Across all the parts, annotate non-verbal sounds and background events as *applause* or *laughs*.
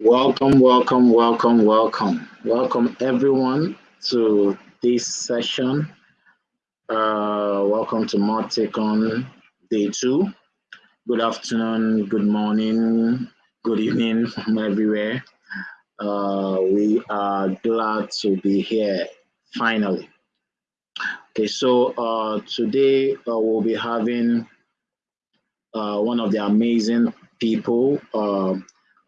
Welcome, welcome, welcome, welcome. Welcome everyone to this session. Uh, welcome to ModTech day two. Good afternoon, good morning, good evening *laughs* from everywhere. Uh, we are glad to be here finally. Okay, so uh, today uh, we'll be having uh, one of the amazing people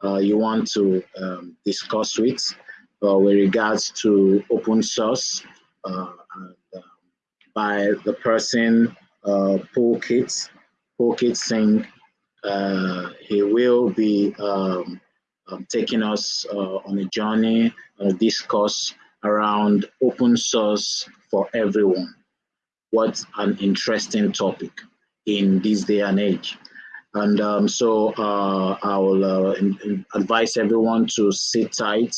uh, uh, you want to um, discuss with uh, with regards to open source uh, and, uh, by the person uh, Pulkit, Pulkit Singh. he will be um, um, taking us on a journey, on a discourse around open source for everyone. What an interesting topic in this day and age. And um, so uh, I will uh, in, in advise everyone to sit tight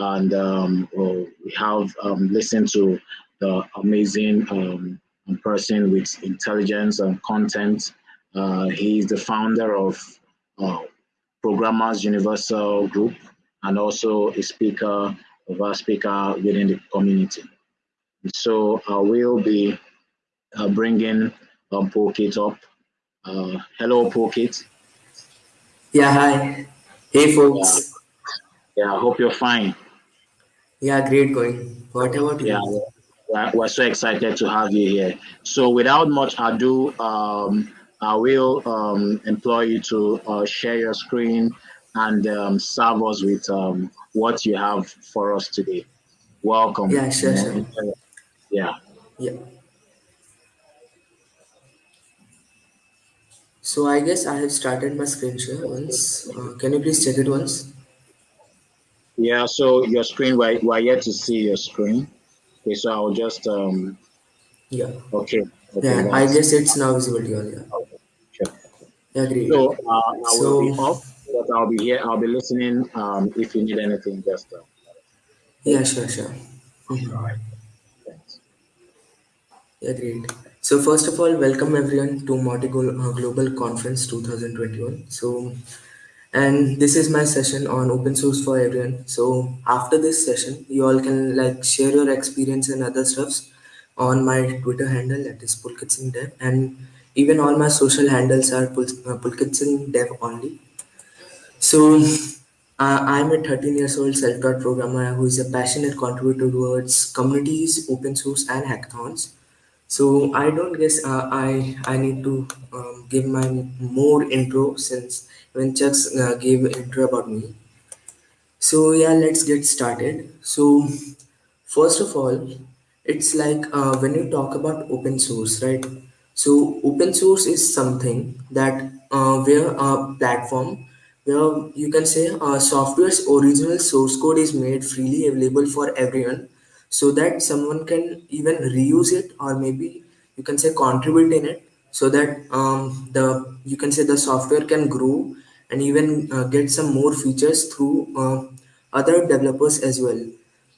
and um, we have um, listened to the amazing um, person with intelligence and content. Uh, he is the founder of uh, Programmers Universal Group and also a speaker of our speaker within the community. So I will be uh, bringing um, Pulkit up uh, hello, Pulkit. Yeah, hi. Hey, folks. Yeah. yeah, I hope you're fine. Yeah, great going. What about you? Yeah, we're so excited to have you here. So, without much ado, um, I will um, employ you to uh, share your screen and um, serve us with um, what you have for us today. Welcome. Yeah, sure, sure. Yeah. Yeah. So I guess I have started my screen share once. Uh, can you please check it once? Yeah, so your screen, we're, we're yet to see your screen. Okay, so I'll just, um, yeah. Okay. okay yeah, I guess it's now visible to you. Yeah. Okay, sure. Yeah, great. So uh, I so, will be off, but I'll be here. I'll be listening. Um, if you need anything, just. Uh, yeah, sure, sure. Mm -hmm. All right. Thanks. Yeah, great. So first of all, welcome everyone to Moti uh, Global Conference 2021. So, and this is my session on open source for everyone. So after this session, you all can like share your experience and other stuffs on my Twitter handle that is Pulkit Singh Dev, and even all my social handles are Pul uh, Pulkit Singh Dev only. So uh, I'm a 13 years old self-taught programmer who is a passionate contributor towards communities, open source, and hackathons. So I don't guess uh, I I need to um, give my more intro since when chucks uh, gave intro about me. So yeah, let's get started. So first of all, it's like uh, when you talk about open source, right? So open source is something that uh, where a platform where you can say uh, software's original source code is made freely available for everyone so that someone can even reuse it or maybe you can say contribute in it so that um, the you can say the software can grow and even uh, get some more features through uh, other developers as well.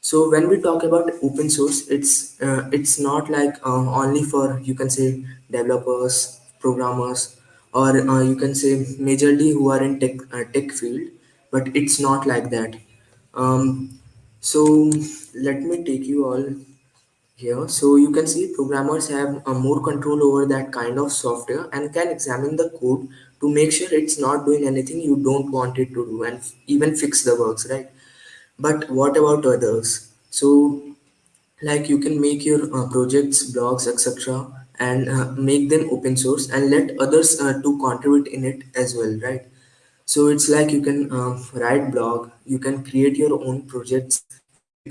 So when we talk about open source it's uh, it's not like uh, only for you can say developers programmers or uh, you can say majorly who are in tech uh, tech field but it's not like that. Um, so let me take you all here. So you can see programmers have uh, more control over that kind of software and can examine the code to make sure it's not doing anything you don't want it to do and even fix the bugs, right? But what about others? So like you can make your uh, projects, blogs, etc. and uh, make them open source and let others uh, to contribute in it as well, right? So it's like you can uh, write blog, you can create your own projects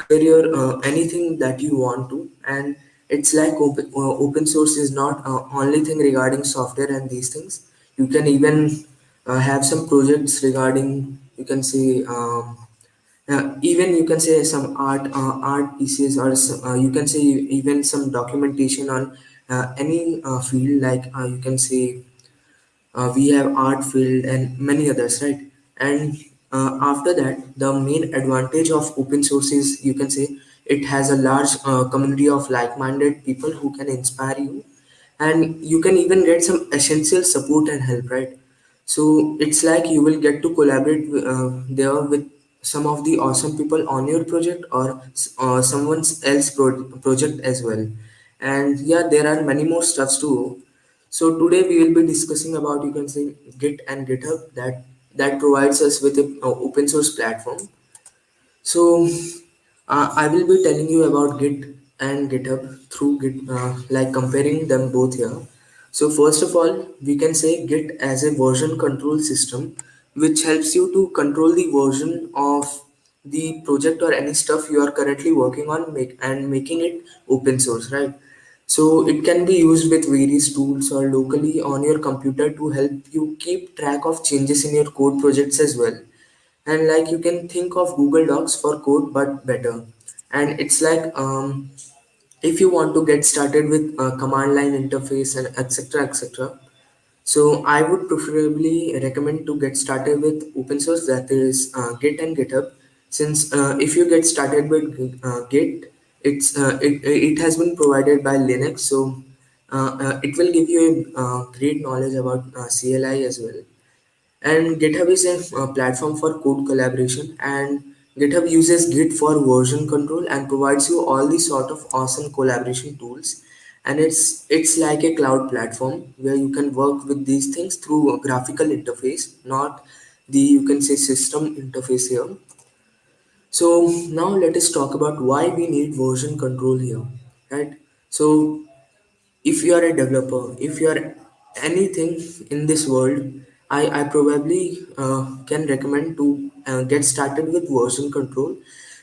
your uh, anything that you want to. And it's like open, uh, open source is not uh, only thing regarding software and these things. You can even uh, have some projects regarding you can say um, uh, even you can say some art uh, art pieces or some, you can say even some documentation on any field. Like you can say we have art field and many others right? And uh, after that, the main advantage of open source is you can say it has a large uh, community of like-minded people who can inspire you. And you can even get some essential support and help, right? So it's like you will get to collaborate uh, there with some of the awesome people on your project or uh, someone else pro- project as well. And yeah there are many more stuffs too so today we will be discussing about you can say git and github that that provides us with a uh, open source platform so uh, I will be telling you about Git and GitHub through Git, uh, like comparing them both here. So first of all, we can say Git as a version control system, which helps you to control the version of the project or any stuff you are currently working on make, and making it open source, right? So it can be used with various tools or locally on your computer to help you keep track of changes in your code projects as well. And like you can think of google docs for code but better. And it's like um, if you want to get started with a command line interface and etc etc so i would preferably recommend to get started with open source that is uh, git and github. Since uh, if you get started with uh, git it's uh, it, it has been provided by linux so uh, uh, it will give you a uh, great knowledge about uh, cli as well and GitHub is a platform for code collaboration, and GitHub uses Git for version control and provides you all these sort of awesome collaboration tools. And it's it's like a cloud platform where you can work with these things through a graphical interface, not the you can say system interface here. So now let us talk about why we need version control here, right? So if you are a developer if you are anything in this world i, I probably uh, can recommend to uh, get started with version control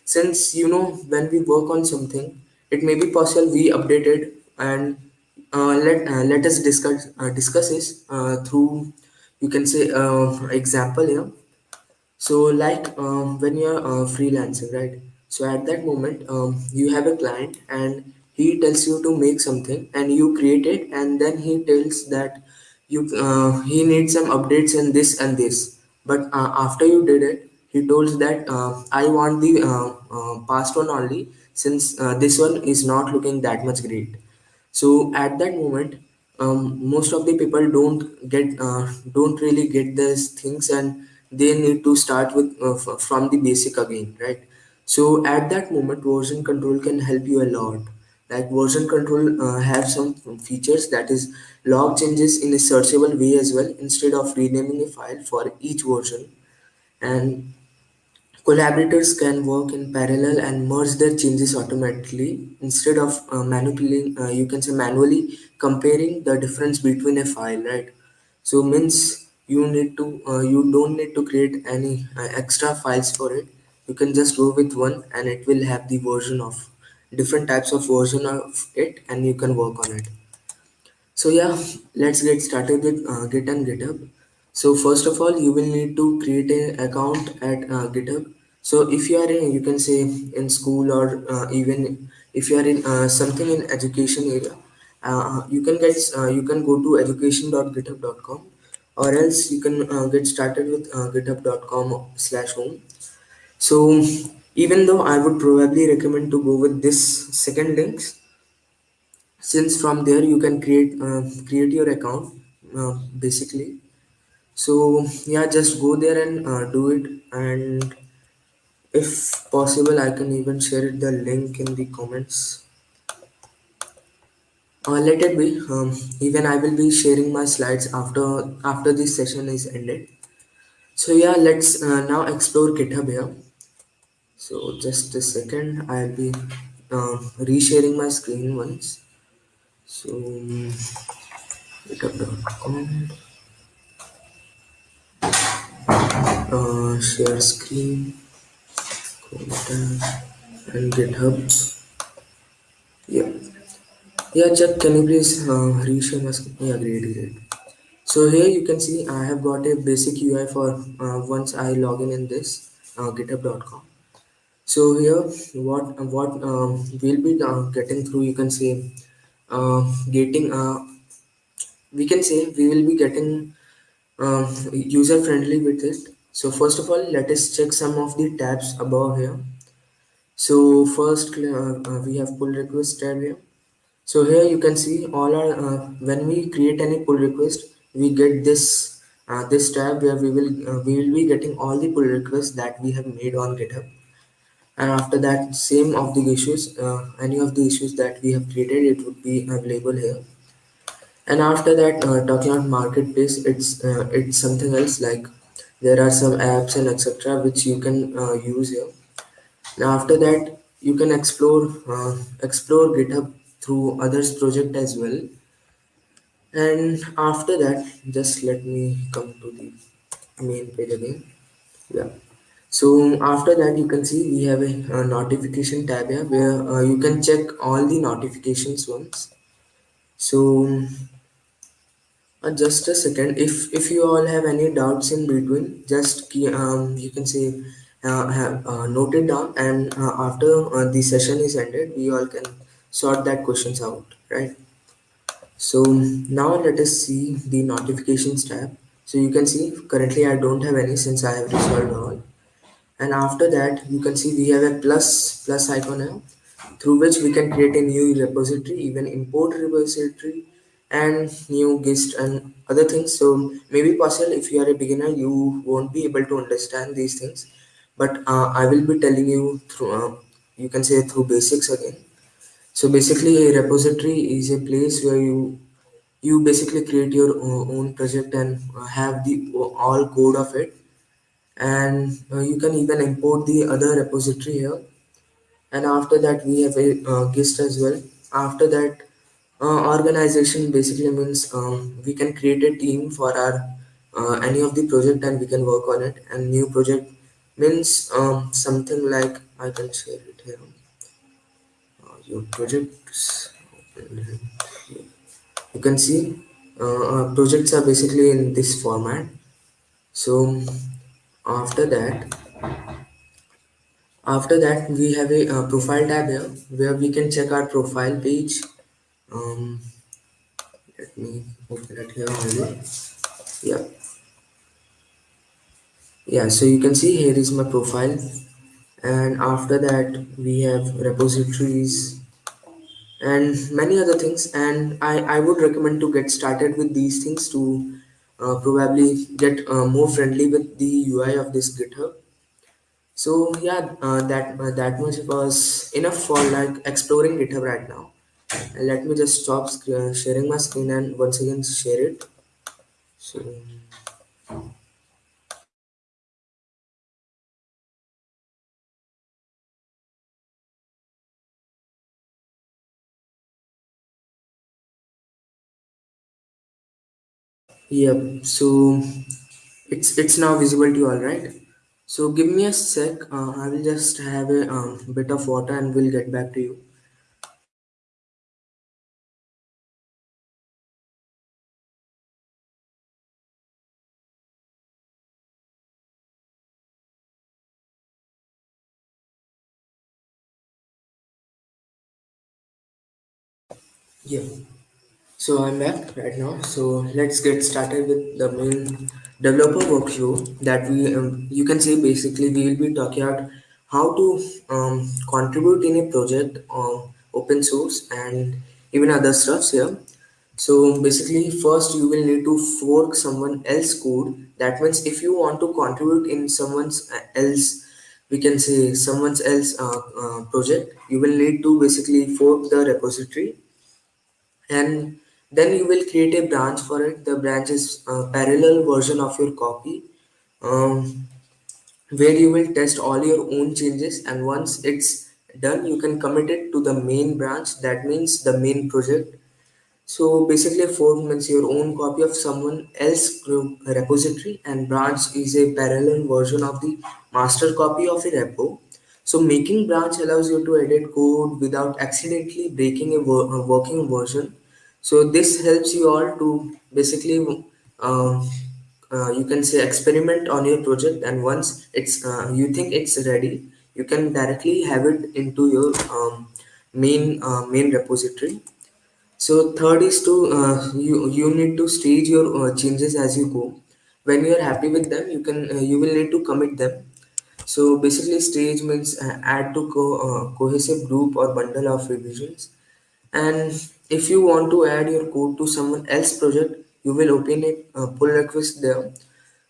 since you know when we work on something it may be possible we update it and uh, let uh, let us discuss uh, discuss this uh, through you can say example here so, like um, when you're uh, freelancing, right? So, at that moment, um, you have a client and he tells you to make something and you create it, and then he tells that you uh, he needs some updates in this and this. But uh, after you did it, he told that uh, I want the uh, uh, past one only since uh, this one is not looking that much great. So at that moment, um, most of the people don't get uh, don't really get these things, and they need to start with uh, f- from the basic again, right? So at that moment, version control can help you a lot. Like version control uh, have some features that is log changes in a searchable way as well instead of renaming a file for each version and Collaborators can work in parallel and merge their changes automatically instead of uh, manipulating, uh, you can say manually comparing the difference between a file, right? So means you need to, uh, you don't need to create any uh, extra files for it. You can just go with one and it will have the version of different types of version of it and you can work on it. So yeah, let's get started with uh, Git and GitHub. So first of all, you will need to create an account at uh, GitHub. So if you are in, you can say in school or uh, even if you are in uh, something in education area, you can get you can go to education.github.com or else you can uh, get started with uh, github.com slash home. So even though I would probably recommend to go with this second links since from there you can create uh, create your account uh, basically. So yeah just go there and uh, do it. And if possible i can even share the link in the comments uh, let it be. Um, even i will be sharing my slides after after this session is ended. So yeah let's uh, now explore github here. So just a second. I'll be uh, resharing my screen once. So github.com uh, share screen and github. Yeah yeah chuck can you please uh, reshare my screen yeah great great so here you can see i have got a basic ui for uh, once i log in in this uh, github.com so here what what um, we'll be uh, getting through you can say uh, getting uh, we can say we will be getting uh, user friendly with it. So first of all let us check some of the tabs above here. So first we have pull request tab here so here you can see all our uh, when we create any pull request we get this uh, this tab where we will uh, we will be getting all the pull requests that we have made on GitHub. And after that, same of the issues, uh, any of the issues that we have created, it would be available here. And after that, uh, talking about marketplace, it's uh, it's something else like there are some apps and etc which you can use here. Now after that, you can explore explore GitHub through others project as well. And after that just let me come to the main page again. Yeah. So after that you can see we have a, a notification tab here where uh, you can check all the notifications once. So uh, just a second. If if you all have any doubts in between just key, um, you can say uh, have uh, note it down and uh, after uh, the session is ended we all can sort that questions out right so now let us see the notifications tab. So you can see currently I don't have any since I have resolved all. And after that you can see we have a plus plus icon here through which we can create a new repository, even import repository and new gist and other things. So maybe possible if you are a beginner you won't be able to understand these things. But uh, I will be telling you through uh, you can say through basics again so basically a repository is a place where you you basically create your own project and uh, have the all code of it. And uh, you can even import the other repository here. And after that we have a uh, gist as well. After that uh, organization basically means um, we can create a team for our uh, any of the project and we can work on it. And new project means um, something like I can share your projects. You can see uh, projects are basically in this format. So after that after that we have a profile tab here where we can check our profile page. Um, let me open it here only. Yeah. Yeah so you can see here is my profile. And after that we have repositories and many other things and I, I would recommend to get started with these things to uh, probably get uh, more friendly with the UI of this GitHub. So yeah uh, that uh, that much was enough for like exploring GitHub right now. And let me just stop sharing my screen and once again share it. So Yep. So it's it's now visible to you all right. So give me a sec. Uh, I will just have a um, bit of water and we'll get back to you. Yeah. So I'm back right now. So let's get started with the main developer workflow that we um, you can say basically we will be talking about how to um, contribute in a project on open source and even other stuffs here. So basically first you will need to fork someone else code. That means if you want to contribute in someone's uh, else we can say someone's else uh, uh, project you will need to basically fork the repository and then you will create a branch for it the branch is a parallel version of your copy um, where you will test all your own changes and once it's done you can commit it to the main branch that means the main project so basically, fork means your own copy of someone else's repository, and branch is a parallel version of the master copy of a repo. So making branch allows you to edit code without accidentally breaking a, a working version. So this helps you all to basically, um, uh, you can say experiment on your project, and once it's uh, you think it's ready, you can directly have it into your um, main uh, main repository so third is to uh, you you need to stage your uh, changes as you go. When you are happy with them, you can uh, you will need to commit them. So basically, stage means uh, add to co- uh, cohesive group or bundle of revisions. And if you want to add your code to someone else project, you will open a uh, pull request there.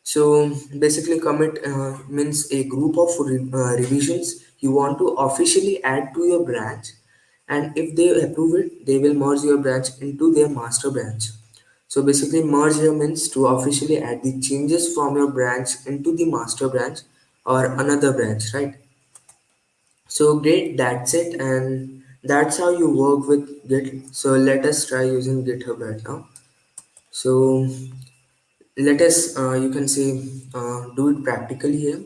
So basically commit uh, means a group of re- uh, revisions you want to officially add to your branch. And if they approve it they will merge your branch into their master branch. So basically merge here means to officially add the changes from your branch into the master branch or another branch right? So great that's it. And that's how you work with git. So let us try using github right now. So let us uh, you can say uh, do it practically here.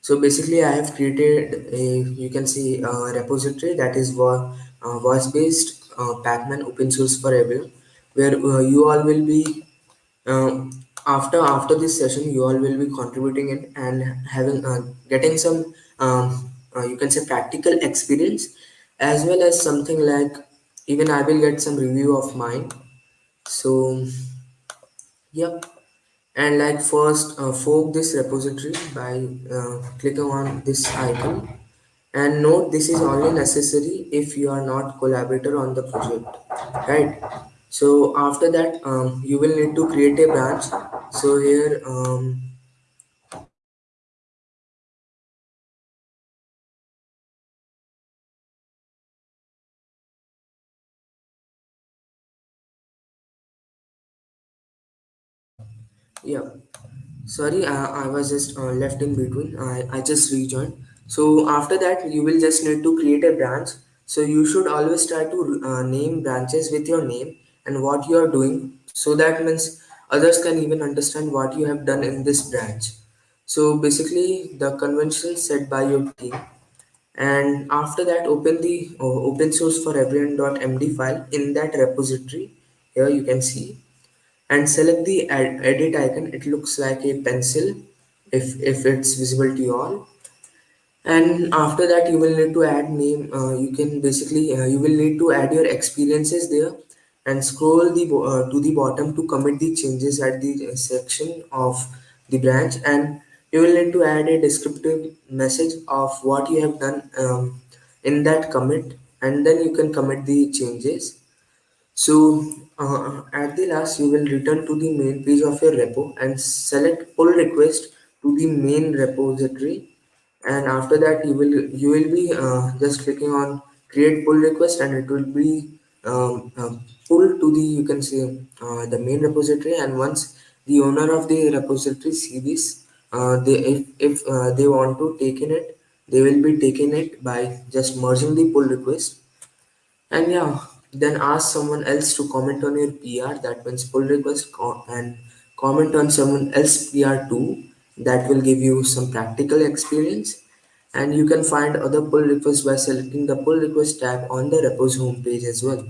So basically i have created a you can see a repository that is uh, voice based uh, pacman open source for everyone where uh, you all will be um, after after this session you all will be contributing it and having uh, getting some um, uh, you can say practical experience as well as something like even i will get some review of mine. So Yep. And like first uh, fork this repository by uh, clicking on this icon. And note this is only necessary if you are not collaborator on the project right? So after that um, you will need to create a branch. So here um, yeah Sorry, I was just uh, left in between. I, I just rejoined. So after that, you will just need to create a branch. So you should always try to uh, name branches with your name and what you are doing. So that means others can even understand what you have done in this branch. So basically, the convention set by your team. And after that, open the uh, open source for everyone.md file in that repository. Here you can see and select the ed- edit icon. It looks like a pencil if if it's visible to you all. And after that you will need to add name uh, you can basically uh, you will need to add your experiences there. And scroll the uh, to the bottom to commit the changes at the uh, section of the branch. And you will need to add a descriptive message of what you have done um, in that commit. And then you can commit the changes. So uh, at the last, you will return to the main page of your repo and select pull request to the main repository. And after that, you will you will be uh, just clicking on create pull request, and it will be um, uh, pulled to the you can say uh, the main repository. And once the owner of the repository see this, uh, they if if uh, they want to take in it, they will be taking it by just merging the pull request and yeah, then ask someone else to comment on your PR. That means pull request co- and comment on someone else PR too. That will give you some practical experience. And you can find other pull requests by selecting the pull request tab on the repos homepage as well.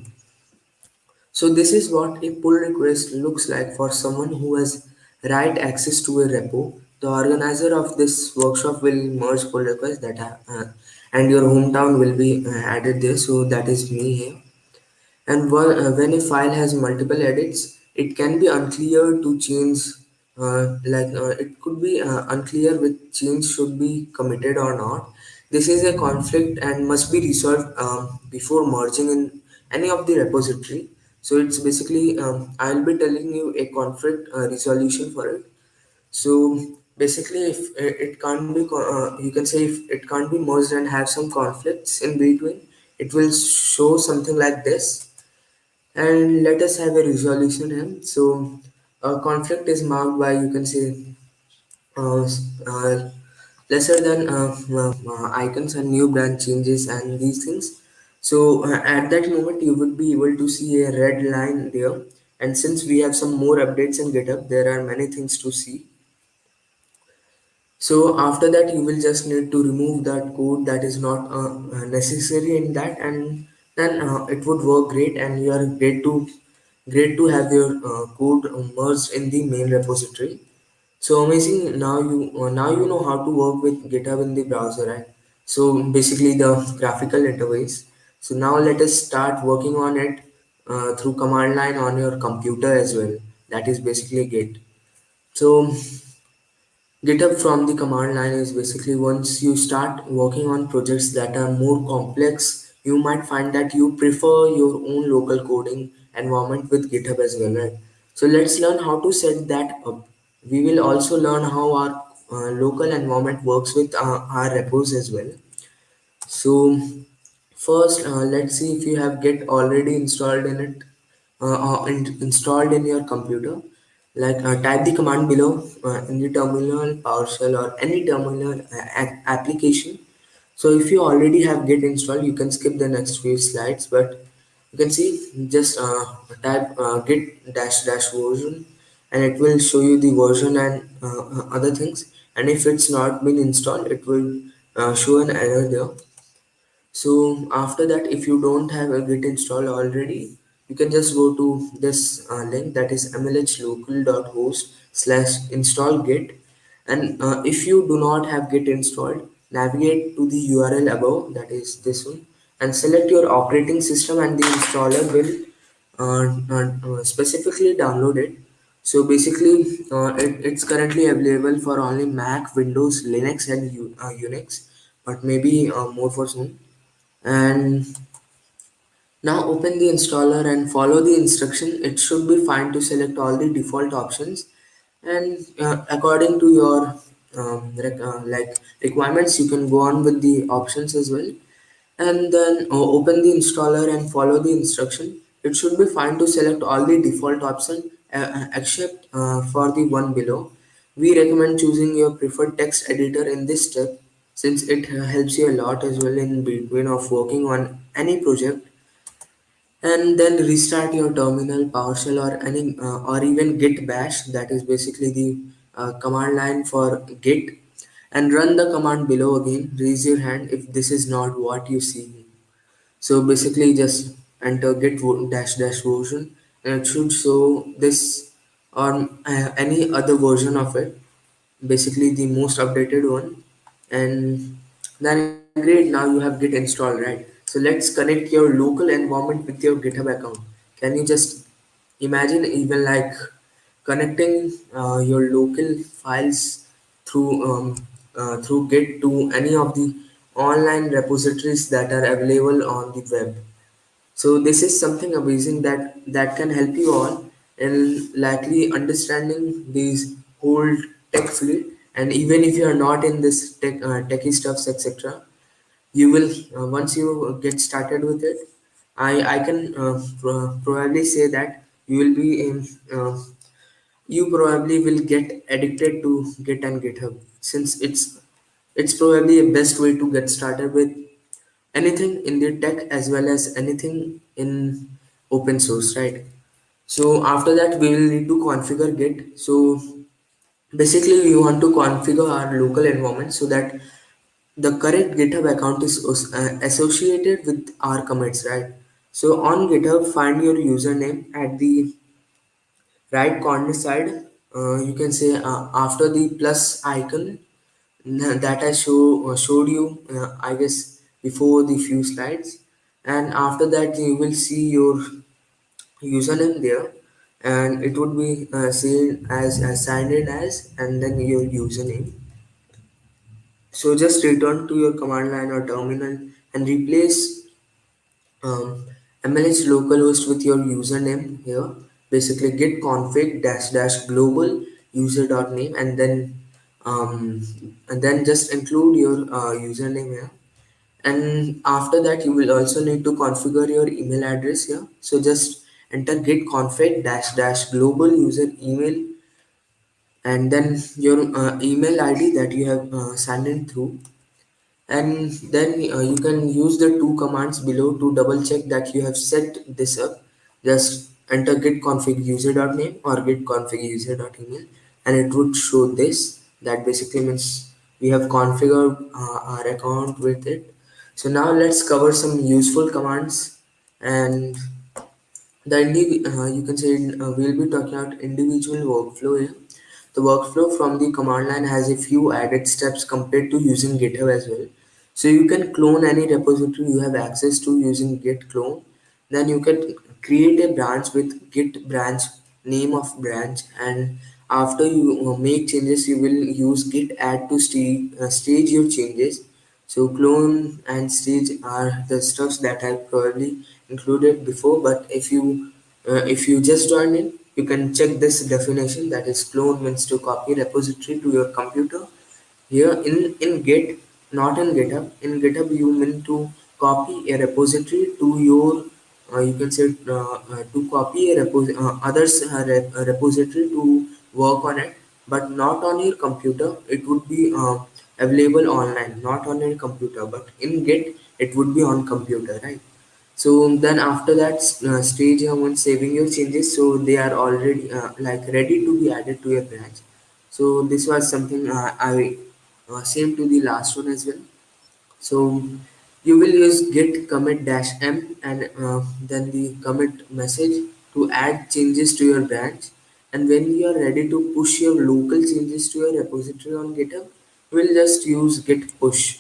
So this is what a pull request looks like for someone who has write access to a repo. The organizer of this workshop will merge pull requests that are, uh, and your hometown will be uh, added there. So that is me here. And when, uh, a file has multiple edits, it can be unclear to change. Uh, like uh, it could be uh, unclear which change should be committed or not. This is a conflict and must be resolved um, before merging in any of the repository. So it's basically um, I'll be telling you a conflict uh, resolution for it. So basically, if it it can't be, uh, you can say if it can't be merged and have some conflicts in between, it will show something like this and let us have a resolution here. So, a conflict is marked by you can say uh, uh, lesser than uh, uh, uh, icons and new branch changes and these things. So, uh, at that moment, you would be able to see a red line there. And since we have some more updates in GitHub, there are many things to see. So after that, you will just need to remove that code that is not necessary in that, and then uh, it would work great, and you are great to great to have your uh, code merged in the main repository. So amazing! Now you uh, now you know how to work with GitHub in the browser, right? So basically the graphical interface. So now let us start working on it uh, through command line on your computer as well. That is basically Git. So GitHub from the command line is basically once you start working on projects that are more complex, you might find that you prefer your own local coding environment with GitHub as well, right? So let's learn how to set that up. We will also learn how our uh, local environment works with uh, our repos as well. So first, uh, let's see if you have Git already installed in it, uh, or in, installed in your computer. Like uh, type the command below uh, in the terminal, PowerShell, or any terminal uh, application. So if you already have Git installed, you can skip the next few slides. But you can see just uh, type uh, Git dash dash version, and it will show you the version and uh, uh, other things. And if it's not been installed, it will uh, show an error there so after that if you don't have a git installed already you can just go to this uh, link that is mlhlocal.host slash install git and if you do not have git installed navigate to the url above that is this one and select your operating system and the installer will uh, uh, uh, specifically download it. So basically uh, it, it's currently available for only mac windows linux and U, uh, unix but maybe uh, more for soon and now open the installer and follow the instruction. It should be fine to select all the default options. And according to your um, rec- uh, like requirements you can go on with the options as well. And then uh, open the installer and follow the instruction. It should be fine to select all the default option uh, uh, except uh, for the one below. We recommend choosing your preferred text editor in this step since it uh, helps you a lot as well in between of working on any project. And then restart your terminal PowerShell or any or even git bash that is basically the command line for git and run the command below again. Raise your hand if this is not what you see. So basically just enter git dash dash version. And it should show this or uh, any other version of it. Basically the most updated one. And then great now you have git installed right? So let's connect your local environment with your github account. Can you just imagine even like connecting uh, your local files through um, uh, through git to any of the online repositories that are available on the web so this is something amazing that that can help you all in likely understanding these whole tech field. And even if you are not in this tech uh, techie stuffs etc., you will uh, once you get started with it. I I can uh, pro- probably say that you will be in. You probably will get addicted to Git and GitHub since it's it's probably a best way to get started with anything in the tech as well as anything in open source right? So after that we will need to configure git. So basically we want to configure our local environment so that the correct github account is uh, associated with our commits right? So on github find your username at the right corner side uh, you can say uh, after the plus icon that I show uh, showed you uh, I guess before the few slides. And after that you will see your username there. And it would be uh, seen as, as signed in as and then your username. So just return to your command line or terminal and replace um, mlh localhost with your username here basically git config dash dash global user dot name and then um, and then just include your uh, username here. And after that you will also need to configure your email address here. So just enter git config dash dash global user email and then your uh, email id that you have uh, signed in through. And then uh, you can use the two commands below to double check that you have set this up. Just enter git config user.name or git config user.email and it would show this that basically means we have configured uh, our account with it so now let's cover some useful commands and the uh, you can say uh, we'll be talking about individual workflow here the workflow from the command line has a few added steps compared to using GitHub as well. So you can clone any repository you have access to using git clone. Then you can create a branch with git branch name of branch and after you make changes you will use git add to stage, uh, stage your changes. So clone and stage are the stuffs that I probably included before but if you uh, if you just joined in you can check this definition that is clone means to copy repository to your computer here in, in Git, not in GitHub, in GitHub you mean to copy a repository to your, you can say uh, uh, to copy a repos uh, others uh, rep repository to work on it, but not on your computer. It would be uh, available online, not on your computer, but in Git it would be on computer, right? So then after that uh, stage, uh, once saving your changes, so they are already uh, like ready to be added to your branch. So this was something uh, I uh, same to the last one as well. So you will use git commit dash m and uh, then the commit message to add changes to your branch. And when you are ready to push your local changes to your repository on GitHub, will just use git push.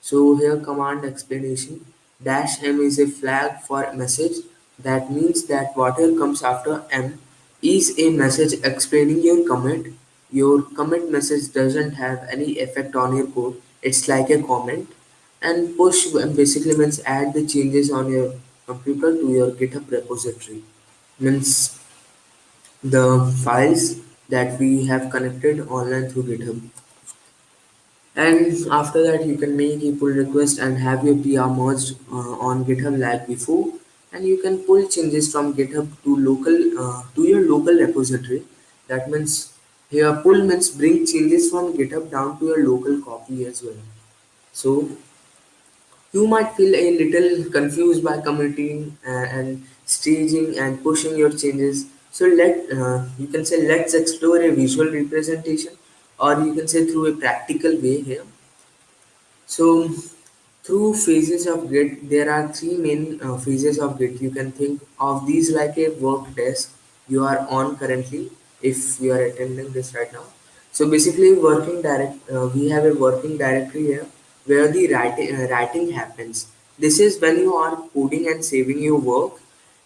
So here command explanation dash m is a flag for message that means that whatever comes after m is a message explaining your commit. Your commit message doesn't have any effect on your code. It's like a comment. And push basically means add the changes on your computer to your GitHub repository. Means the files that we have connected online through GitHub. And after that, you can make a pull request and have your PR merged uh, on GitHub like before. And you can pull changes from GitHub to local uh, to your local repository. That means here pull means bring changes from GitHub down to your local copy as well. So you might feel a little confused by committing uh, and staging and pushing your changes. So let uh, you can say let's explore a visual representation, or you can say through a practical way here. So through phases of Git, there are three main uh, phases of Git. You can think of these like a work desk you are on currently if you are attending this right now. So basically working direct, uh, we have a working directory here where the writing, uh, writing happens. This is when you are coding and saving your work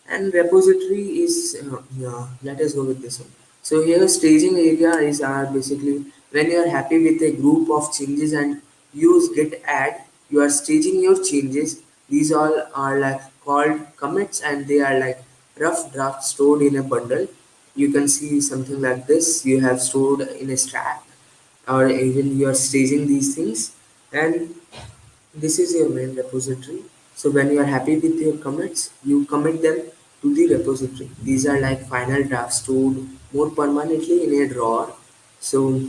and repository is uh, yeah, let us go with this one. So here staging area is basically when you are happy with a group of changes and use git add you are staging your changes. These all are like called commits and they are like rough draft stored in a bundle. You can see something like this. You have stored in a stack or even you are staging these things and this is your main repository. So when you are happy with your commits, you commit them to the repository. These are like final drafts stored more permanently in a drawer. So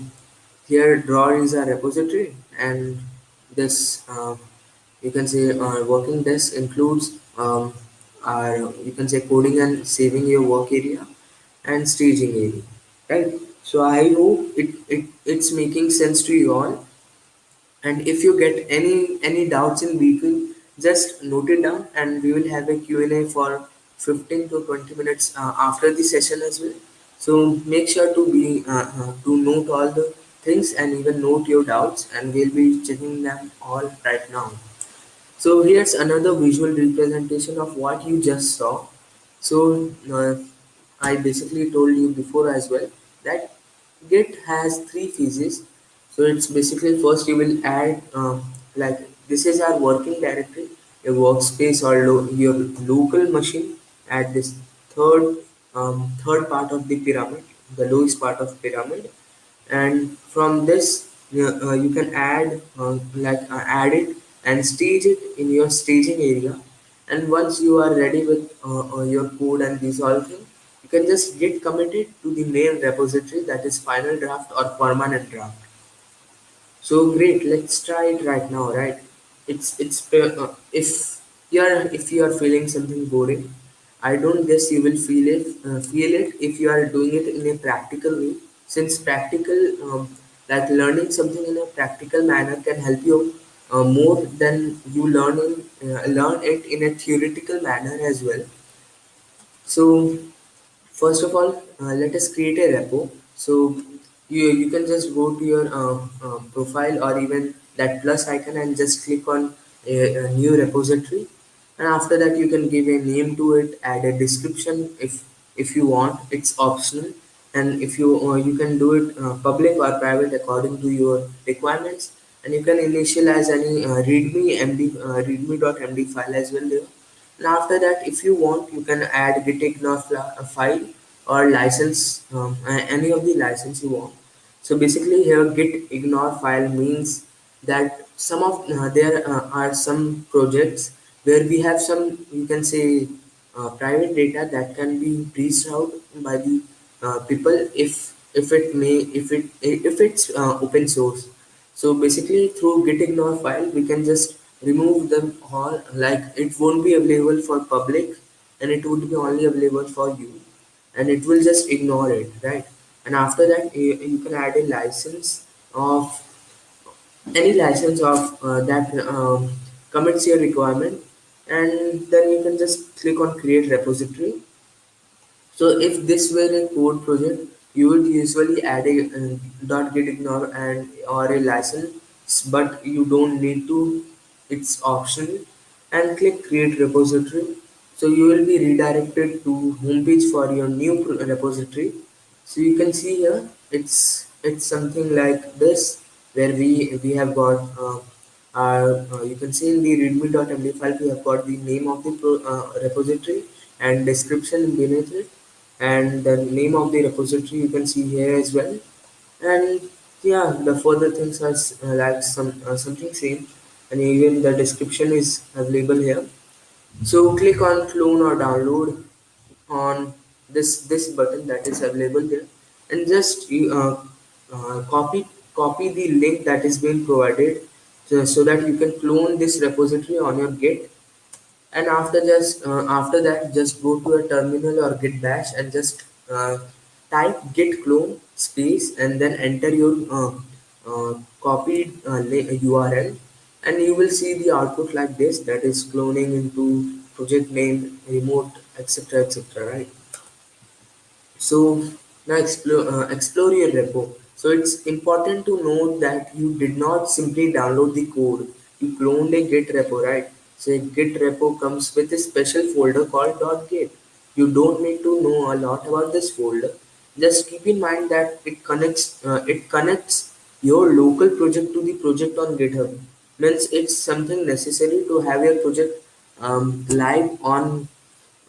here drawer is a repository and this uh, you can say working desk includes um, our you can say coding and saving your work area and staging area right so i hope it, it it's making sense to you all and if you get any any doubts in between just note it down and we will have a q&a for 15 to 20 minutes uh, after the session as well so make sure to be uh, uh, to note all the things and even note your doubts and we'll be checking them all right now so here's another visual representation of what you just saw. So uh, I basically told you before as well that Git has three phases. So it's basically first you will add um, like this is our working directory, a workspace or lo your local machine at this third um, third part of the pyramid, the lowest part of pyramid. And from this uh, uh, you can add uh, like uh, add it and stage it in your staging area. And once you are ready with uh, uh, your code and these all things you can just get committed to the main repository that is final draft or permanent draft so great, let's try it right now, right? It's it's uh, if you're if you are feeling something boring, I don't guess you will feel it uh, feel it if you are doing it in a practical way. Since practical, um, like learning something in a practical manner can help you uh, more than you learning uh, learn it in a theoretical manner as well. So First of all, uh, let us create a repo. So you, you can just go to your uh, uh, profile or even that plus icon and just click on a, a new repository. And after that, you can give a name to it, add a description if if you want. It's optional, and if you uh, you can do it uh, public or private according to your requirements. And you can initialize any uh, readme md uh, readme.md file as well there and after that if you want you can add gitignore file or license um, any of the license you want so basically here git ignore file means that some of uh, there uh, are some projects where we have some you can say uh, private data that can be breached out by the uh, people if if it may if it if it's uh, open source. So basically through git ignore file we can just remove them all. Like it won't be available for public and it would be only available for you. And it will just ignore it right and after that you, you can add a license of any license of uh, that um, commits your requirement and then you can just click on create repository so if this were a code project, you would usually add a uh, dot git ignore and or a license, but you don't need to. It's optional, and click create repository. So you will be redirected to homepage for your new repository. So you can see here, it's it's something like this, where we we have got. Uh, uh, you can see in the readme.md file we have got the name of the pro, uh, repository and description beneath it. And the name of the repository you can see here as well. And yeah the further things are uh, like some uh, something same. And even the description is available here. So click on clone or download on this this button that is available here and just uh, uh, copy copy the link that is being provided so, so that you can clone this repository on your git. And after just uh, after that just go to a terminal or git bash and just uh, type git clone space and then enter your uh, uh, copied url and you will see the output like this that is cloning into project name remote etc etc right so now explore uh, explore your repo. So it's important to note that you did not simply download the code. You cloned a Git repo, right? So Git repo comes with a special folder called .git. You don't need to know a lot about this folder. Just keep in mind that it connects uh, it connects your local project to the project on GitHub. Means it's something necessary to have your project um, live on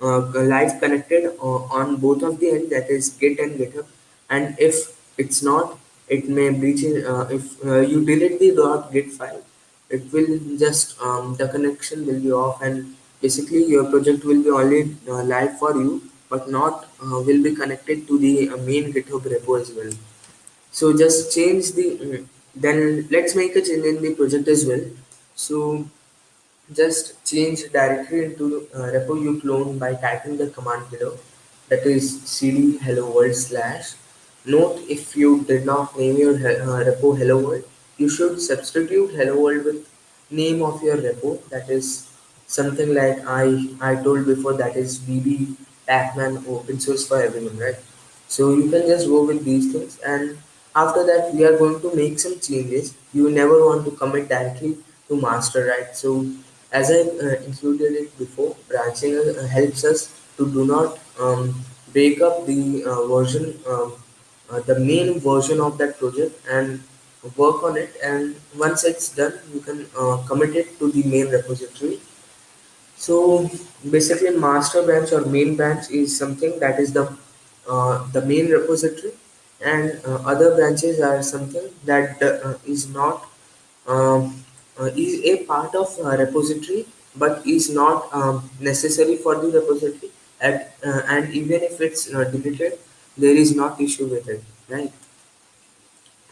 live connected uh, on both of the end that is git and github and if it's not it may breach uh, if uh, you delete the dot git file it will just um, the connection will be off and basically your project will be only uh, live for you but not uh, will be connected to the uh, main github repo as well. So just change the mm, then let's make a change in the project as well. So just change directory into uh, repo you clone by typing the command below that is cd hello world slash. Note if you did not name your uh, repo hello world, you should substitute hello world with name of your repo that is something like I I told before that is bb Pacman open source for everyone right. So you can just go with these things and after that we are going to make some changes. You never want to commit directly to master right. So as I uh, included it before, branching uh, helps us to do not um, break up the uh, version, um, uh, the main version of that project and work on it. And once it's done, you can uh, commit it to the main repository so basically, master branch or main branch is something that is the uh, the main repository, and other branches are something that is not um, is a part of a repository, but is not um, necessary for the repository. At, uh, and even if it's uh, deleted, there is not issue with it, right?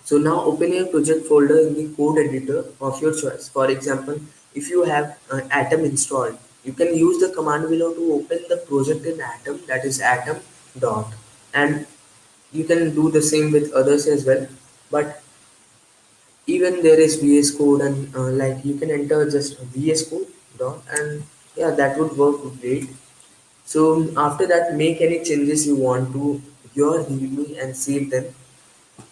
So now open your project folder in the code editor of your choice. For example, if you have uh, Atom installed, you can use the command below to open the project in Atom that is atom dot and you can do the same with others as well but even there is VS code and uh, like you can enter just VS code dot and yeah that would work great so after that make any changes you want to your readme and save them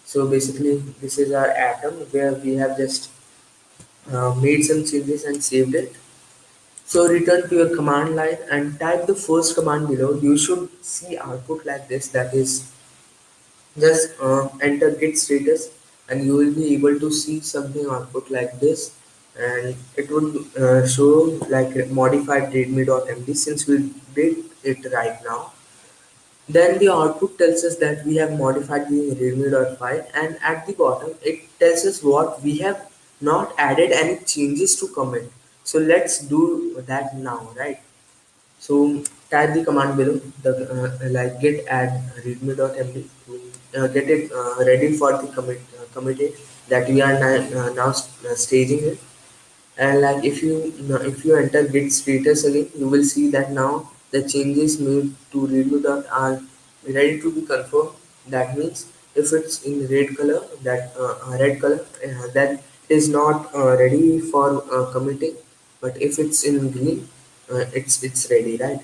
so basically, this is our atom where we have just uh, made some changes and saved it. So return to your command line and type the first command below. You should see output like this. That is, just uh, enter git status and you will be able to see something output like this. And it would uh, show like modified readme.md since we did it right now. Then the output tells us that we have modified the readme.file and at the bottom it tells us what we have not added any changes to commit. So let's do that now right? So type the command below the uh, like git add readme.md to uh, get it uh, ready for the commit committed that we are now, staging it. And like if you if you enter git status again you will see that now the changes made to readme dot are ready to be confirmed. That means if it's in red color that uh, red color uh, that is not uh, ready for uh, committing. But if it's in green uh, it's it's ready right?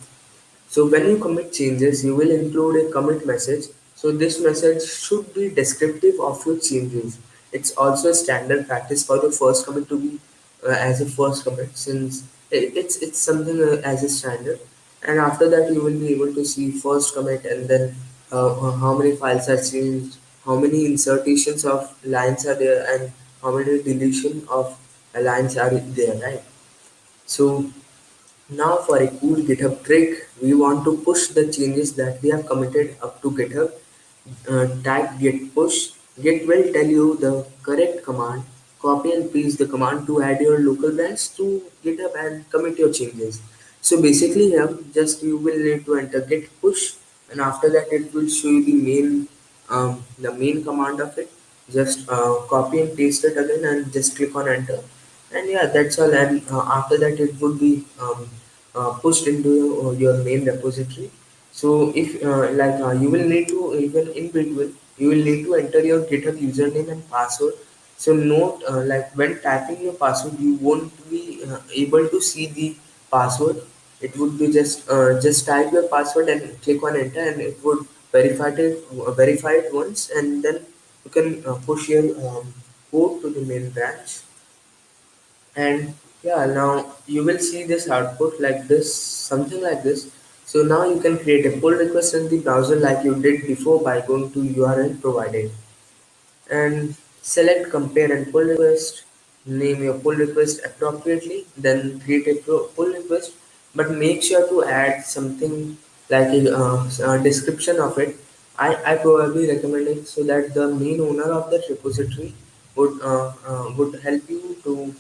So when you commit changes, you will include a commit message. So this message should be descriptive of your changes. It's also a standard practice for the first commit to be uh, as a first commit since it, it's it's something uh, as a standard. And after that, you will be able to see first commit and then uh, how many files are changed, how many insertions of lines are there, and how many deletion of lines are there, right? So now for a cool GitHub trick, we want to push the changes that we have committed up to GitHub. Uh, tag git push. Git will tell you the correct command. Copy and paste the command to add your local branch to GitHub and commit your changes. So basically here, just you will need to enter git push and after that it will show you the main um, the main command of it. Just uh, copy and paste it again and just click on enter and yeah that's all and uh, after that it would be um, uh, pushed into uh, your main repository so if uh, like uh, you will need to even in between you will need to enter your github username and password. So note uh, like when typing your password you won't be able to see the password. It would be just just type your password and click on enter and it would verify it verify it once and then you can uh, push your um, code to the main branch. And yeah now you will see this output like this something like this so now you can create a pull request in the browser like you did before by going to url provided. And select compare and pull request. Name your pull request appropriately then create a pull request. But make sure to add something like a, uh, a description of it. I, I probably recommend it so that the main owner of that repository would uh, uh, would help you to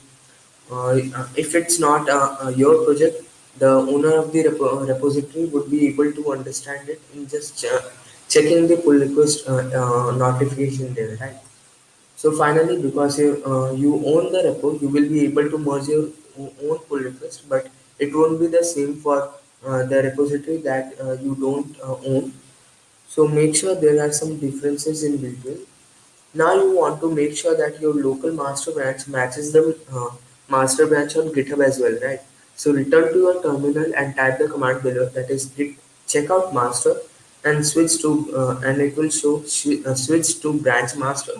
uh, if it's not uh, uh, your project, the owner of the repo- repository would be able to understand it in just ch- checking the pull request uh, uh, notification there, right? So finally, because you, uh, you own the repo, you will be able to merge your own pull request, but it won't be the same for uh, the repository that uh, you don't uh, own. So make sure there are some differences in between. Now you want to make sure that your local master branch matches the uh, master branch on GitHub as well, right? So return to your terminal and type the command below that is git checkout master and switch to uh, and it will show uh, switch to branch master.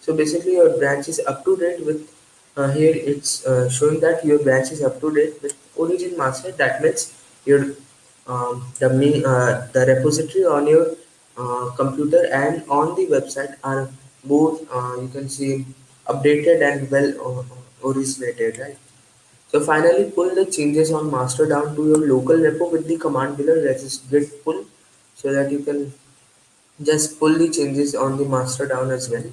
So basically your branch is up to date with uh, here it's uh, showing that your branch is up to date with origin master. That means your um, the main, uh, the repository on your uh, computer and on the website are both you can see updated and well originated right so finally pull the changes on master down to your local repo with the command below that is git pull so that you can just pull the changes on the master down as well.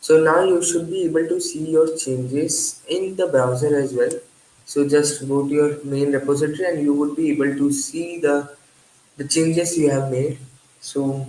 So now you should be able to see your changes in the browser as well. So just go to your main repository and you would be able to see the the changes you have made. So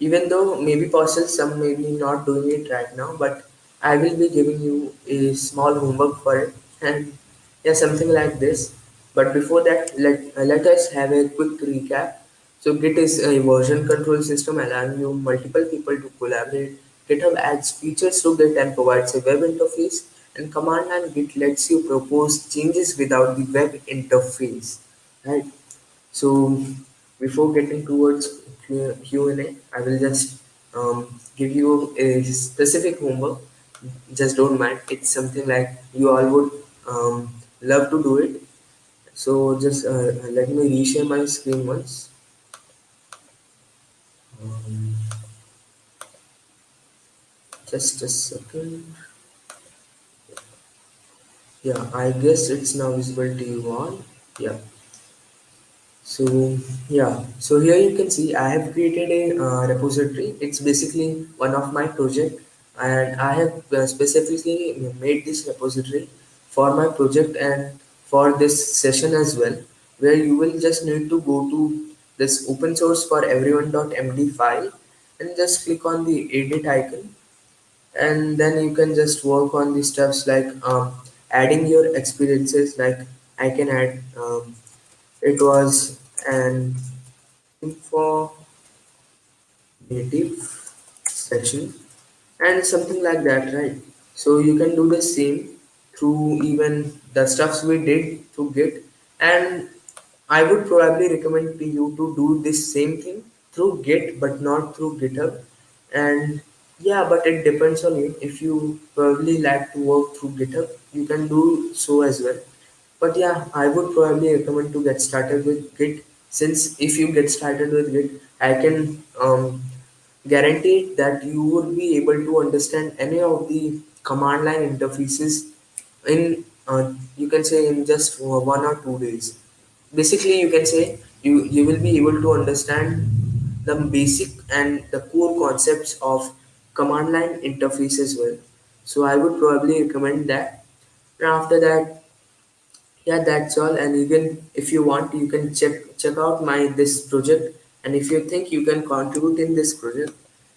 even though maybe possible some may be not doing it right now, but I will be giving you a small homework for it. *laughs* And yeah, something like this. But before that, let uh, let us have a quick recap. So Git is a version control system allowing you multiple people to collaborate. GitHub adds features to Git and provides a web interface. And command line Git lets you propose changes without the web interface. Right. So before getting towards Q&A, I will just um, give you a specific homework. Just don't mind. It's something like you all would um, love to do it. So just uh, let me reshare my screen once. Um, just a second. Yeah, I guess it's now visible to you all. Yeah. So yeah, so here you can see I have created a uh, repository. It's basically one of my project, and I have uh, specifically made this repository for my project and for this session as well, where you will just need to go to this open source for everyone.md file and just click on the edit icon, and then you can just work on the steps like um, adding your experiences. Like I can add. Um, it was an info native section and something like that, right? So you can do the same through even the stuffs we did through Git. And I would probably recommend to you to do this same thing through Git, but not through GitHub. And yeah, but it depends on you. If you probably like to work through GitHub, you can do so as well. But yeah, I would probably recommend to get started with Git since if you get started with Git, I can um, guarantee that you would be able to understand any of the command line interfaces in uh, you can say in just one or two days. Basically, you can say you you will be able to understand the basic and the core concepts of command line interface as well. So I would probably recommend that. And after that, yeah that's all and you can if you want you can check check out my this project and if you think you can contribute in this project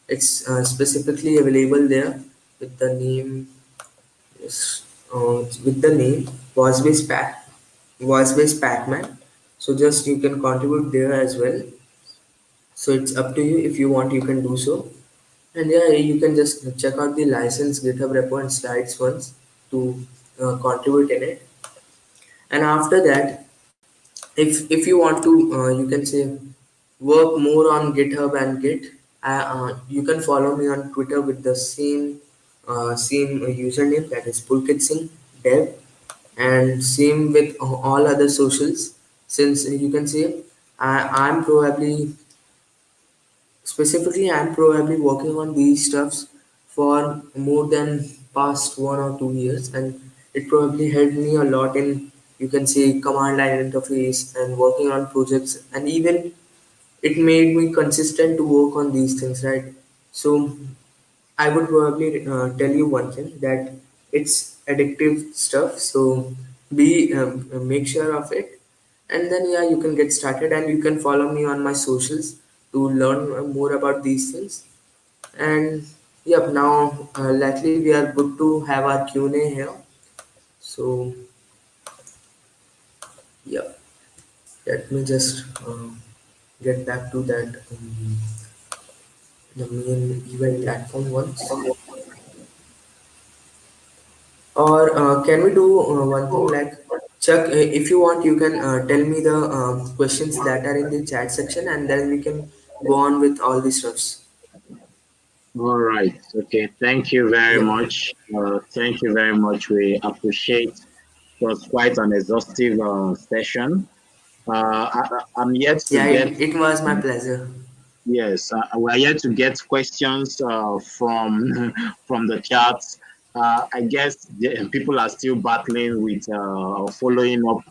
it's uh, specifically available there with the name yes, uh, with the name voice based pack voice based pacman. So just you can contribute there as well. So it's up to you. If you want you can do so. And yeah you can just check out the license github repo and slides once to uh, contribute in it. And after that if if you want to uh, you can say work more on github and git uh, uh, you can follow me on twitter with the same uh, same username that is pulkit singh dev. And same with all other socials since you can say I, i'm probably specifically i'm probably working on these stuffs for more than past one or two years. And it probably helped me a lot in you can say command line interface and working on projects. And even it made me consistent to work on these things right? So i would probably uh, tell you one thing that it's addictive stuff so be um, make sure of it. And then yeah you can get started and you can follow me on my socials to learn more about these things. And yep now uh, luckily we are good to have our q&a here. So yep. Let me just uh, get back to that. Um, the main event platform once or uh, can we do uh, one thing like chuck uh, if you want you can uh, tell me the um, questions that are in the chat section and then we can go on with all the stuffs All right. Okay. Thank you very yeah much. Uh, thank you very much. We appreciate. It was quite an exhaustive uh, session. Uh, I, I- I'm yet to yeah get it, it was my pleasure Yes, uh, we are yet to get questions uh, from *laughs* from the chat. Uh, I guess the, people are still battling with uh, following up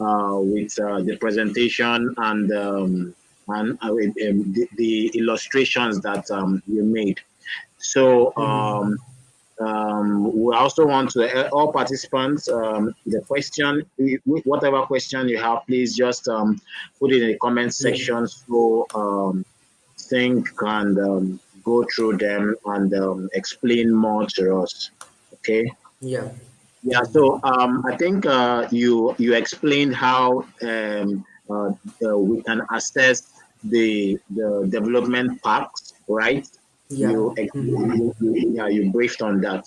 uh, with uh, the presentation and um, and uh, with, um, the, the illustrations that um, you made. So um, um, we also want to uh, all participants um, the question, whatever question you have, please just um, put it in the comment section so um, think and um, go through them and um, explain more to us. Okay. yeah Yeah. So um, I think uh, you you explained how um, uh, uh, we can assess the the development packs, right? yeah You, Mhm. you, yeah you briefed on that.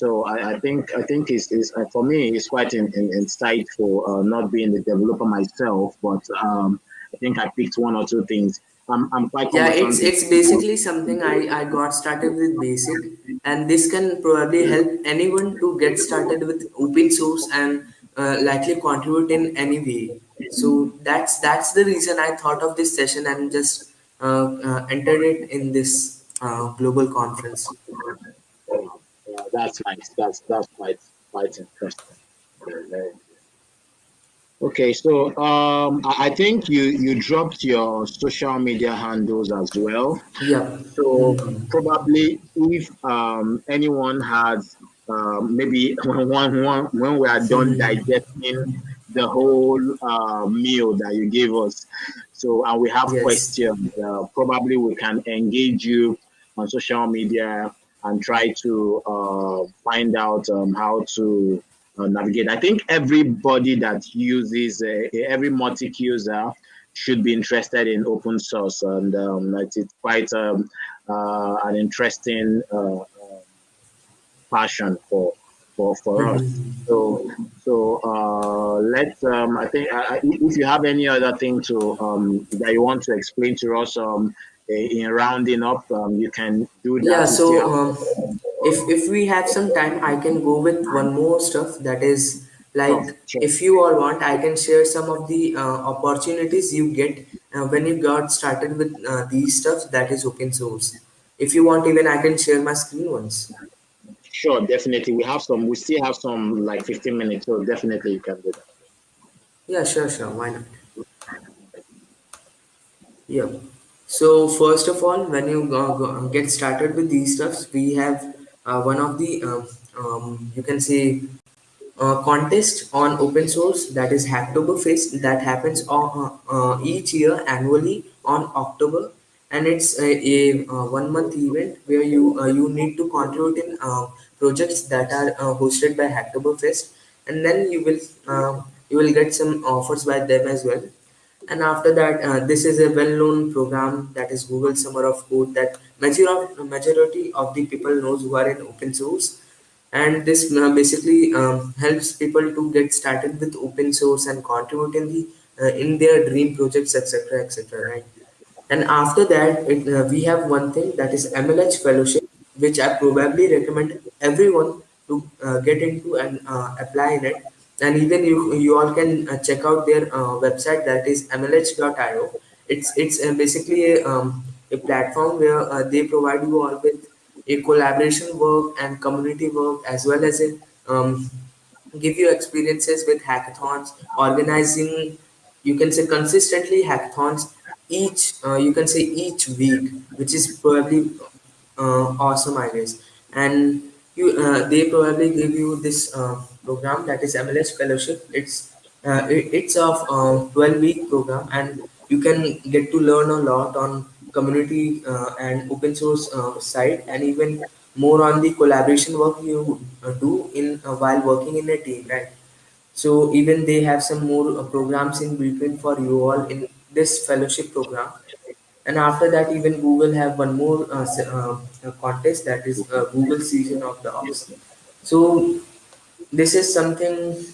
So I, I think I think it's, it's uh, for me it's quite in, in, insightful. Uh, not being the developer myself, but um, I think I picked one or two things. I'm I'm quite Yeah, it's it's basically something I I got started with basic, and this can probably help anyone to get started with open source and uh, likely contribute in any way. So that's that's the reason I thought of this session and just uh, uh, entered it in this uh, global conference. Yeah, that's nice. That's that's quite quite interesting. Very, very Okay, so um, I think you you dropped your social media handles as well. Yeah. So probably if um, anyone has um, maybe *laughs* when, when, when we are done Mhm. digesting the whole uh, meal that you gave us, so and we have Yes. questions, uh, probably we can engage you on social media and try to uh, find out um, how to uh, navigate. I think everybody that uses uh, every Motic user should be interested in open source, and um, it's, it's quite um, uh, an interesting uh, passion for for for us. Mhm. So so uh, let's. Um, I think uh, if you have any other thing to um, that you want to explain to us um, in rounding up, um, you can do that. We so still have um, if if we have some time, I can go with one more stuff. That is like, sure. if you all want, I can share some of the uh, opportunities you get uh, when you got started with uh, these stuff. That is open source. If you want, even I can share my screen once. Sure, definitely. We have some. We still have some like 15 minutes, so definitely you can do that. Yeah, sure, sure. Why not? Yeah. So first of all, when you go, go, get started with these stuffs, we have one of the um, um, you can say uh, contest on open source that is Hacktoberfest that happens on, uh, uh, each year annually on October, and it's a, a, uh one month event where you uh, you need to contribute in uh, projects that are uh, hosted by Hacktoberfest, and then you will uh, you will get some offers by them as well and after that uh, this is a well-known program that is google summer of code that majority, majority of the people knows who are in open source and this uh, basically um, helps people to get started with open source and contribute in the uh, in their dream projects etc etc right and after that, it, uh, we have one thing that is MLH fellowship, which I probably recommend everyone to uh, get into and uh, apply in it. And even you, you all can uh, check out their uh, website that is mlh.io. It's it's uh, basically a, um, a platform where they provide you all with a collaboration work and community work as well as um, give you experiences with hackathons, organizing, you can say consistently hackathons each, uh, you can say each week, which is probably uh, awesome, I guess. And you, uh, they probably give you this uh, program that is MLH Fellowship. It's uh, it, it's of uh, 12 week program, and you can get to learn a lot on community uh, and open source uh, side, and even more on the collaboration work you do in while working in a team, right? So even they have some more programs in between for you all in this fellowship program. And after that, even Google have one more uh, uh, uh, contest that is uh, Google Season of Docs. So this is something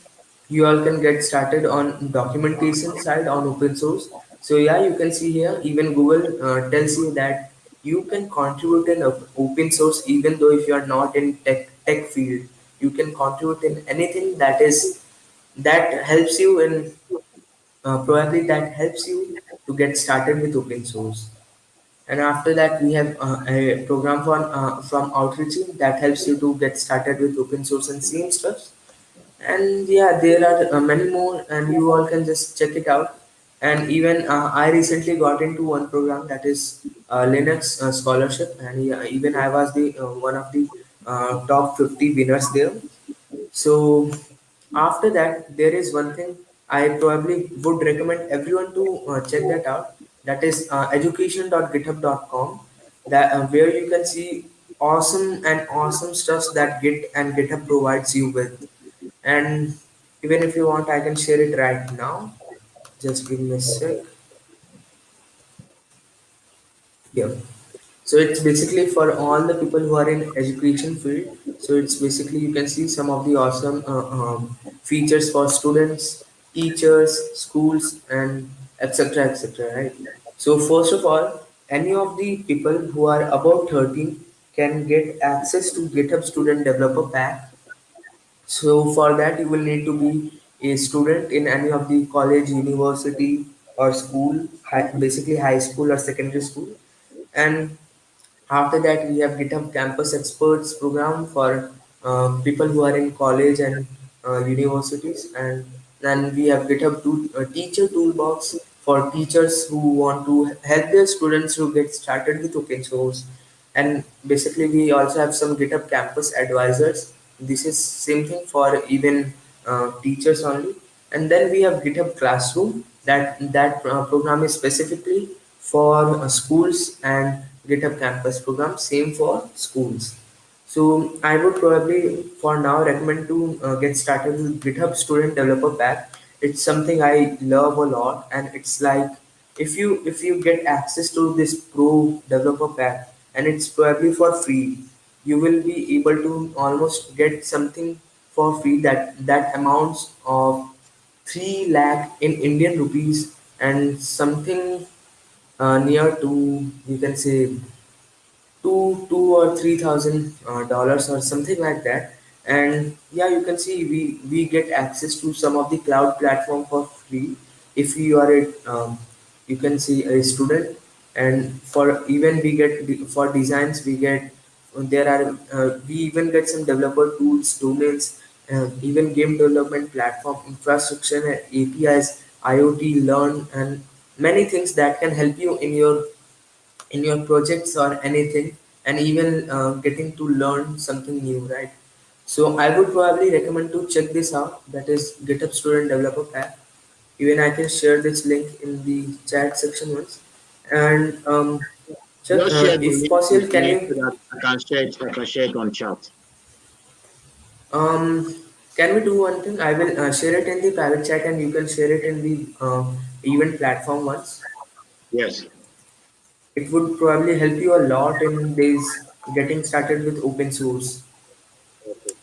you all can get started on documentation side on open source. So yeah, you can see here even Google uh, tells you that you can contribute in open source even though if you are not in tech tech field, you can contribute in anything that is that helps you in uh, probably that helps you to get started with open source. And after that, we have uh, a program from uh, from Outreachy that helps you to get started with open source and same stuff. And yeah, there are uh, many more, and you all can just check it out. And even uh, I recently got into one program that is uh, Linux uh, scholarship, and even I was the one of the top 50 winners there. So after that, there is one thing I probably would recommend everyone to uh, check that out. That is uh, education.github.com, that uh, where you can see awesome and awesome stuffs that Git and GitHub provides you with. And even if you want, I can share it right now. Just give me a sec. Yeah. So it's basically for all the people who are in education field. So it's basically you can see some of the awesome uh, um, features for students, teachers, schools, and etc. etc. Right. So first of all, any of the people who are above 13 can get access to GitHub Student Developer Pack. So for that, you will need to be a student in any of the college, university, or school, hi- basically high school or secondary school, and after that, we have GitHub Campus Experts program for uh, people who are in college and uh, universities. And then we have GitHub uh, teacher toolbox for teachers who want to help their students to get started with open source. And basically, we also have some GitHub campus advisors. This is same thing for even uh, teachers only. And then we have GitHub Classroom. That that uh, program is specifically for uh, schools and GitHub Campus program. Same for schools. So I would probably for now recommend to uh, get started with GitHub Student Developer Pack. It's something I love a lot, and it's like if you if you get access to this Pro Developer Pack, and it's probably for free, you will be able to almost get something for free that that amounts of three lakh in Indian rupees and something uh, near to you can say two two or three thousand uh, dollars or something like that. And yeah you can see we we get access to some of the cloud platform for free. If you are a um, you can see a student. And for even we get for designs we get there are uh, we even get some developer tools domains uh, even game development platform infrastructure apis iot learn and many things that can help you in your in your projects or anything and even uh, getting to learn something new right so i would probably recommend to check this out that is github student developer pack even i can share this link in the chat section once and um, check, Just uh, if possible can you I can share it. I can share it on chat. um can we do one thing i will uh, share it in the private chat and you can share it in the uh, event platform once Yes. It would probably help you a lot in this getting started with open source Okay.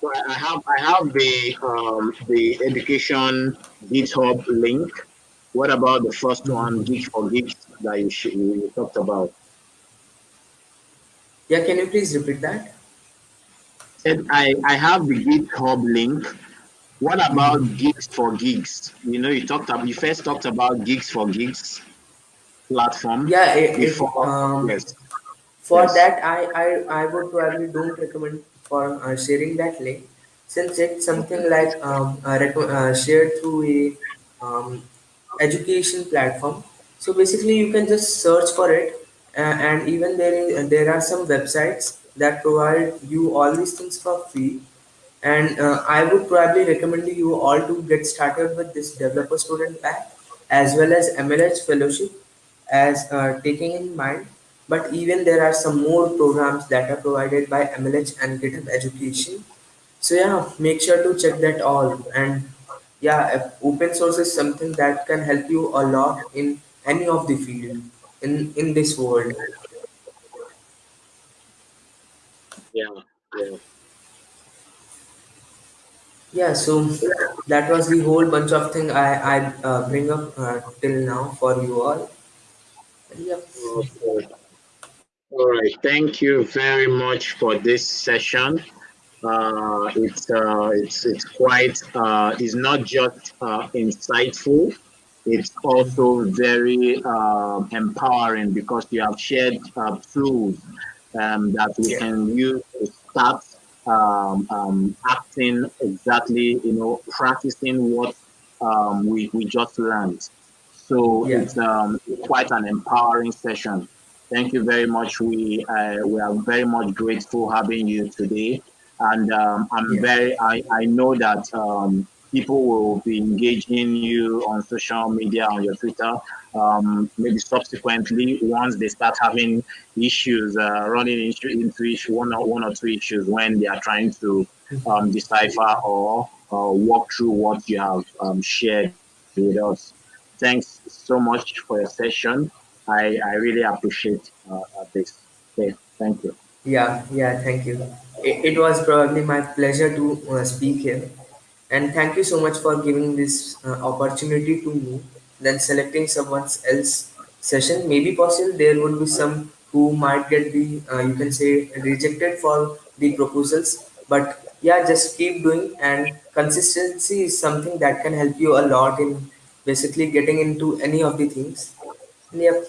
So I have I have the um the education GitHub link. What about the first one, Geek for Geeks, that you, sh- you talked about? yeah can you please repeat that Said I I have the GitHub link. What about Geeks for Geeks? You know, you talked about you first talked about Geeks for Geeks platform Yeah, it, it before. um Yes. for Yes. that I, I I would probably don't recommend for uh, sharing that link since it's something like um uh, uh, shared through a um education platform. So basically, you can just search for it, uh, and even there is there are some websites that provide you all these things for free. And uh, I would probably recommend you all to get started with this developer student pack as well as MLH fellowship as uh, taking in mind. But even there are some more programs that are provided by MLH and GitHub Education. So yeah, make sure to check that all. And yeah, open source is something that can help you a lot in any of the field in in this world. Yeah. Yeah. Yeah, so that was the whole bunch of thing I I uh, bring up uh, till now for you all. Okay. All right. Thank you very much for this session. Uh, it's uh, it's it's quite uh, it's not just uh, insightful. It's also very uh, empowering because you have shared uh, tools um, that we yeah, can use to start um, um, acting exactly, you know, practicing what um, we, we just learned. So yeah, it's um, quite an empowering session. Thank you very much. We uh, we are very much grateful having you today, and um, I'm yeah, very I, I know that um, people will be engaging you on social media on your Twitter. Um, maybe subsequently, once they start having issues, uh, running into, into issue, one or one or two issues when they are trying to um, decipher or, or walk through what you have um, shared with us. Thanks so much for your session. I, I really appreciate uh, uh, this. Okay, thank you. yeah, yeah. Thank you. It, it was probably my pleasure to uh, speak here, and thank you so much for giving this uh, opportunity to me. Then selecting someone else session, maybe possible there would be some who might get the uh, you can say rejected for the proposals, but yeah, just keep doing and consistency is something that can help you a lot in basically getting into any of the things. Yep,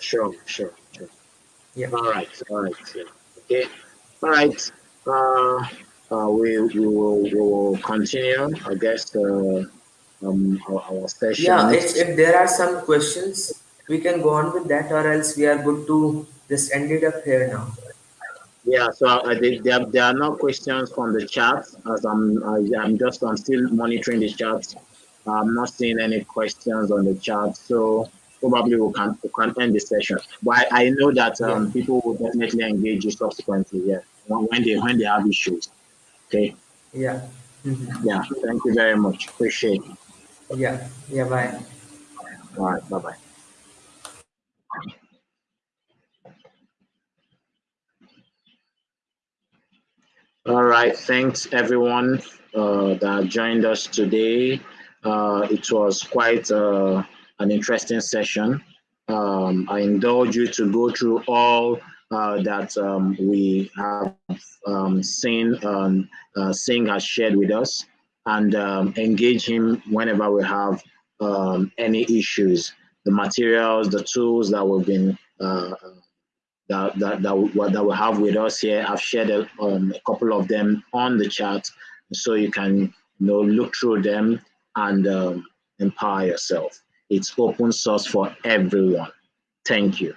Sure, sure, sure. yep. All right, all right. Yeah. Okay, all right. Uh, uh, we, we, will, we will continue, I guess, uh, um, our, our session. Yeah, if, if there are some questions, we can go on with that, or else we are good to just end it up here now. Yeah, so uh, there, there are no questions from the chat as I'm I, am i am just I'm still monitoring the chat. I'm not seeing any questions on the chat, so probably we can we can end the session. But I, I know that um, yeah. people will definitely engage you subsequently. Yeah, when they when they have issues. Okay. Yeah. Mm-hmm. Yeah. Thank you very much. Appreciate it. Yeah. Yeah. Bye. All right. Bye bye. All right. Thanks everyone uh, that joined us today. Uh, it was quite uh, an interesting session. Um, I indulge you to go through all uh, that um, we have um, seen um, uh, Singh has shared with us and um, engage him whenever we have um, any issues. The materials, the tools that we've been uh, that, that, that, that we have with us here, I've shared a, a couple of them on the chat so you can you know, look through them and um, empower yourself. It's open source for everyone. Thank you.